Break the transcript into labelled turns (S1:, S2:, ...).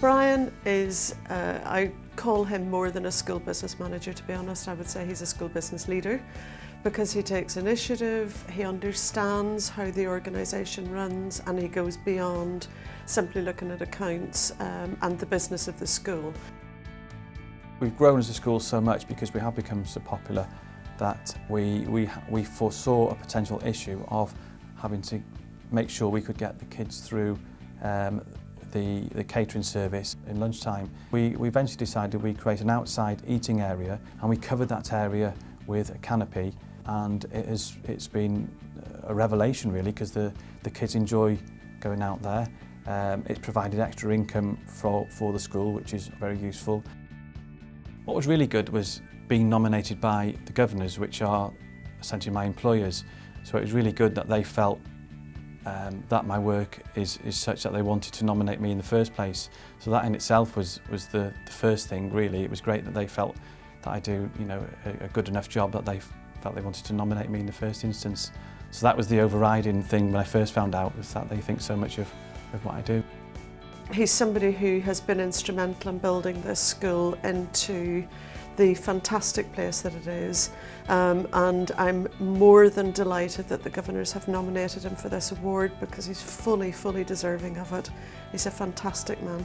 S1: Brian is, uh, I call him more than a school business manager to be honest, I would say he's a school business leader because he takes initiative, he understands how the organisation runs and he goes beyond simply looking at accounts um, and the business of the school.
S2: We've grown as a school so much because we have become so popular that we, we, we foresaw a potential issue of having to make sure we could get the kids through um, the, the catering service in lunchtime. We, we eventually decided we create an outside eating area and we covered that area with a canopy and it has, it's been a revelation really because the, the kids enjoy going out there. Um, it's provided extra income for, for the school which is very useful. What was really good was being nominated by the governors which are essentially my employers so it was really good that they felt um, that my work is, is such that they wanted to nominate me in the first place. So that in itself was, was the, the first thing really. It was great that they felt that I do you know, a, a good enough job that they felt they wanted to nominate me in the first instance. So that was the overriding thing when I first found out was that they think so much of, of what I do.
S1: He's somebody who has been instrumental in building this school into the fantastic place that it is um, and I'm more than delighted that the Governors have nominated him for this award because he's fully, fully deserving of it. He's a fantastic man.